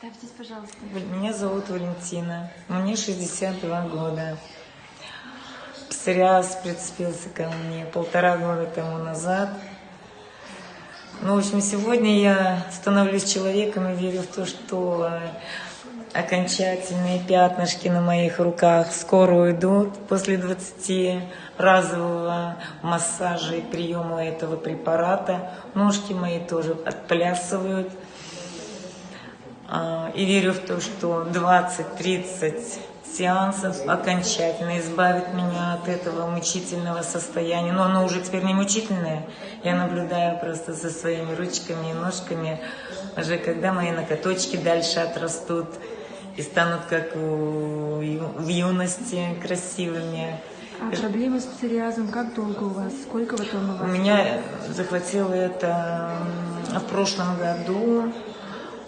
Представьтесь, пожалуйста. Меня зовут Валентина, мне 62 года. Псориаз прицепился ко мне полтора года тому назад. Ну, в общем, сегодня я становлюсь человеком и верю в то, что окончательные пятнышки на моих руках скоро уйдут после 20 разового массажа и приема этого препарата. Ножки мои тоже отплясывают. А, И верю в то, что 20-30 сеансов окончательно избавит меня от этого мучительного состояния. Но оно уже теперь не мучительное. Я наблюдаю просто за своими ручками и ножками, уже когда мои ноготочки дальше отрастут и станут как у в юности красивыми. А проблемы с псориазом как долго у вас? Сколько вот он у У вас? меня захватило это в прошлом году,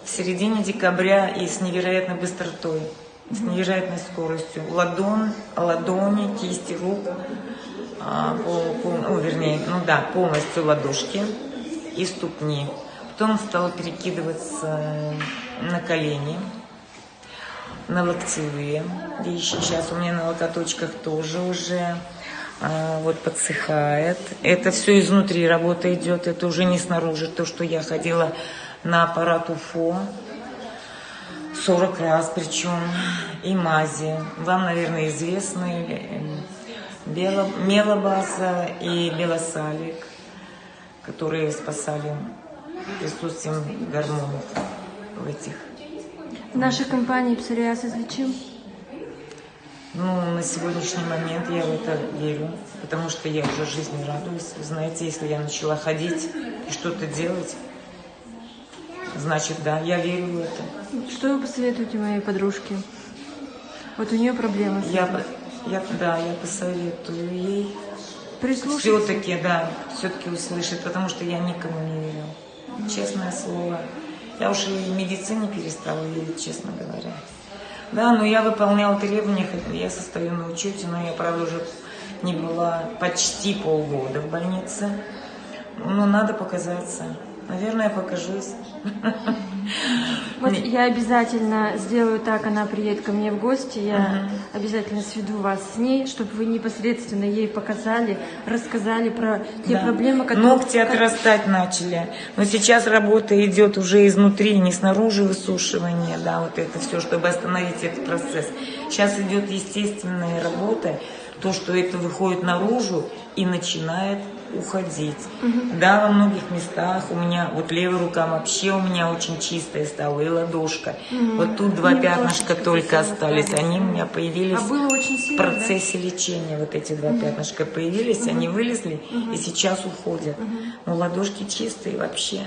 в середине декабря и с невероятной быстротой, с невероятной скоростью. Ладонь, ладони, кисти рук, а, пол- пол- ну, вернее, ну да, полностью ладошки и ступни. Потом стало перекидываться на колени, на локтевые вещи. Сейчас у меня на локоточках тоже уже а, вот подсыхает. Это все изнутри работа идет, это уже не снаружи. То, что я ходила на аппарат УФО 40 раз причем, и мази. Вам, наверное, известны бело, мелобаза и белосалик, которые спасали присутствием гормонов в этих В нашей компании псориаз излечим? Ну, на сегодняшний момент я в это верю, потому что я уже жизни радуюсь. Вы знаете, если я начала ходить и что-то делать, значит, да, я верю в это. Что вы посоветуете моей подружке? Вот у нее проблемы. с Я, этим. я, да, я посоветую ей все-таки, да, все-таки услышать, потому что я никому не верю. Честное слово. Я уж и в медицине перестала верить, честно говоря. Да, но я выполняла требования, я состою на учете, но я, правда, уже не была почти полгода в больнице. Но надо показаться. Наверное, покажусь. Вот я обязательно сделаю так, она приедет ко мне в гости, я обязательно сведу вас с ней, чтобы вы непосредственно ей показали, рассказали про те Да. проблемы, которые... Ногти отрастать начали. Но сейчас работа идет уже изнутри, не снаружи высушивание, да, вот это все, чтобы остановить этот процесс. Сейчас идет естественная работа, то, что это выходит наружу и начинает уходить. Да, во многих местах у меня, вот левая рука вообще у меня очень чистая стала, и ладошка. Вот тут два пятнышка только остались, да. они у меня появились А было очень в сильно, да? процессе лечения вот эти два пятнышка появились, они вылезли и сейчас уходят. Но ладошки чистые вообще.